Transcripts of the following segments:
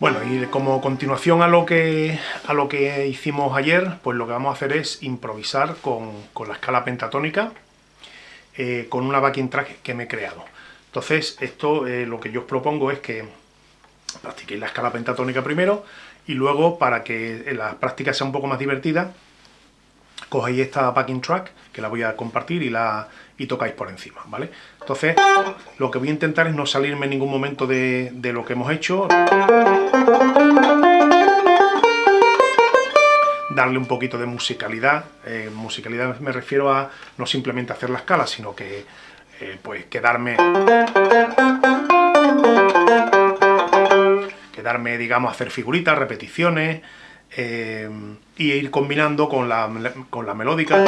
Bueno, y como continuación a lo que, a lo que hicimos ayer, pues lo que vamos a hacer es improvisar con, la escala pentatónica eh, con una backing track que me he creado. Entonces, esto eh, lo que yo os propongo es que practiquéis la escala pentatónica primero y luego, para que la práctica sea un poco más divertida, cogéis esta backing track, que la voy a compartir, y, la, y tocáis por encima, ¿vale? Entonces, lo que voy a intentar es no salirme en ningún momento de, lo que hemos hecho. Darle un poquito de musicalidad. Eh, musicalidad me refiero a no simplemente hacer la escala, sino que, eh, pues, quedarme... Quedarme, digamos, hacer figuritas, repeticiones, eh, y ir combinando con la, con la melódica,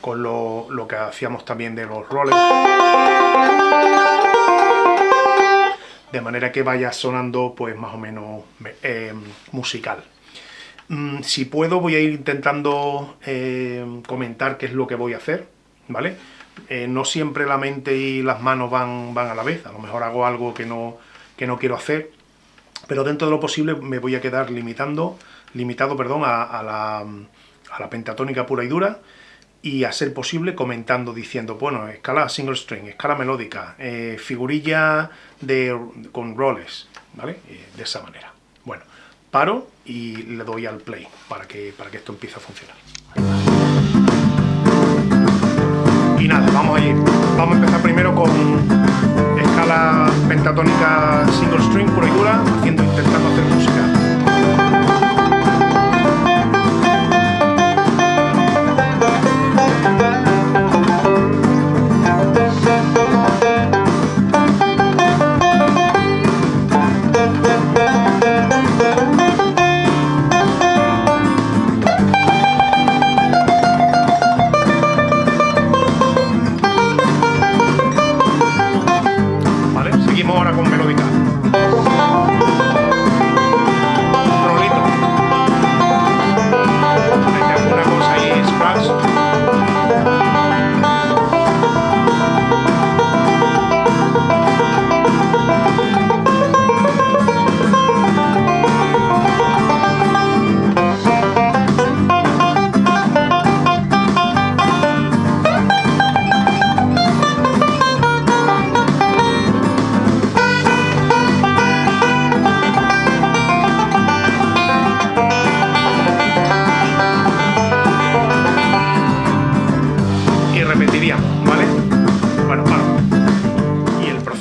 con lo, lo, que hacíamos también de los roles, de manera que vaya sonando pues más o menos eh, musical. Mm, si puedo voy a ir intentando eh, comentar qué es lo que voy a hacer, ¿vale? no siempre la mente y las manos van, van a la vez, a lo mejor hago algo que no, que no quiero hacer, pero dentro de lo posible me voy a quedar limitando, limitado perdón, a, la, a la pentatónica pura y dura, y a ser posible comentando, diciendo, bueno, escala single string, escala melódica, eh, figurilla de, con roles, ¿vale? Eh, de esa manera. Bueno, paro y le doy al play para que, para que esto empiece a funcionar. Y nada, vamos a ir. Vamos a empezar primero con pentatónica single string pura y dura, haciendo, intentando hacer música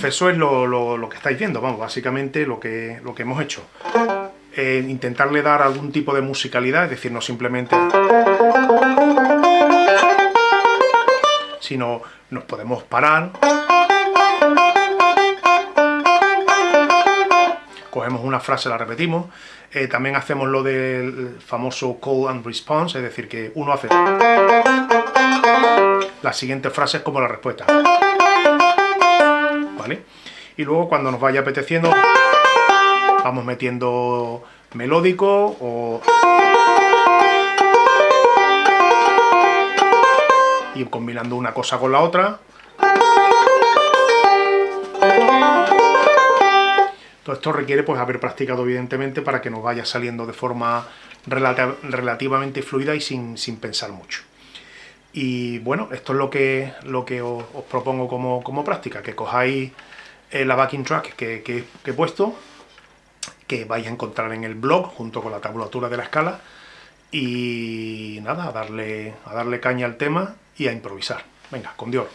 eso es lo, que estáis viendo, vamos, básicamente lo que, hemos hecho. Eh, intentarle dar algún tipo de musicalidad, es decir, no simplemente... Sino nos podemos parar... Cogemos una frase, la repetimos. Eh, también hacemos lo del famoso call and response, es decir, que uno hace... La siguiente frase es como la respuesta. Y luego cuando nos vaya apeteciendo, vamos metiendo melódico o... Y combinando una cosa con la otra. Todo esto requiere pues haber practicado evidentemente para que nos vaya saliendo de forma relativamente fluida y sin, pensar mucho. Y bueno, esto es lo que, lo que os, propongo como, como práctica, que cojáis eh, la backing track que, he puesto, que vais a encontrar en el blog junto con la tabulatura de la escala y nada, a darle, a darle caña al tema y a improvisar. Venga, con Dios.